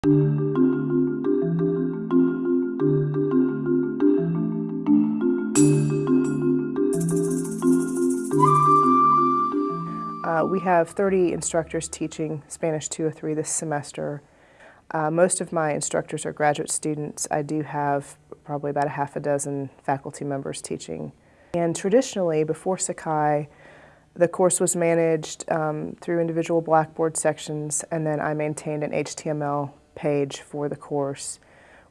Uh, we have 30 instructors teaching Spanish 203 this semester. Uh, most of my instructors are graduate students. I do have probably about a half a dozen faculty members teaching. And traditionally, before Sakai, the course was managed um, through individual Blackboard sections, and then I maintained an HTML page for the course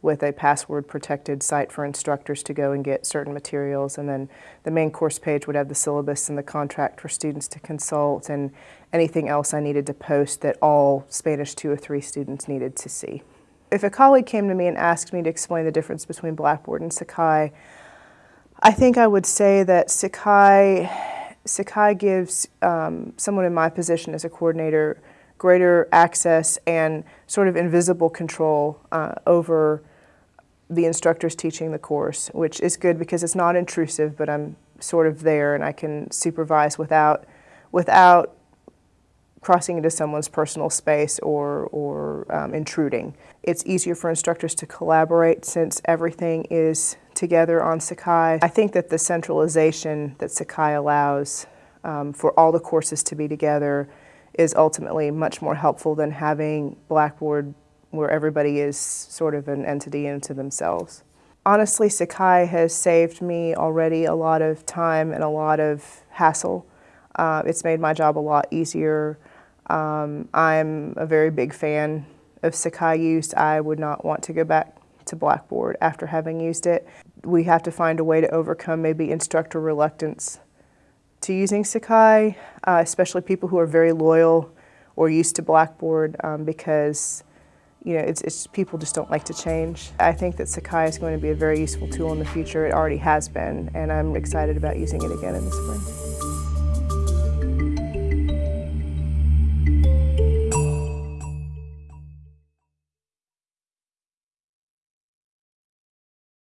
with a password protected site for instructors to go and get certain materials and then the main course page would have the syllabus and the contract for students to consult and anything else I needed to post that all Spanish 203 students needed to see. If a colleague came to me and asked me to explain the difference between Blackboard and Sakai, I think I would say that Sakai, Sakai gives um, someone in my position as a coordinator greater access and sort of invisible control uh, over the instructors teaching the course, which is good because it's not intrusive, but I'm sort of there and I can supervise without, without crossing into someone's personal space or, or um, intruding. It's easier for instructors to collaborate since everything is together on Sakai. I think that the centralization that Sakai allows um, for all the courses to be together is ultimately much more helpful than having Blackboard where everybody is sort of an entity into themselves. Honestly, Sakai has saved me already a lot of time and a lot of hassle. Uh, it's made my job a lot easier. Um, I'm a very big fan of Sakai use. I would not want to go back to Blackboard after having used it. We have to find a way to overcome maybe instructor reluctance to using Sakai, uh, especially people who are very loyal or used to Blackboard um, because you know, it's, it's, people just don't like to change. I think that Sakai is going to be a very useful tool in the future. It already has been, and I'm excited about using it again in the spring.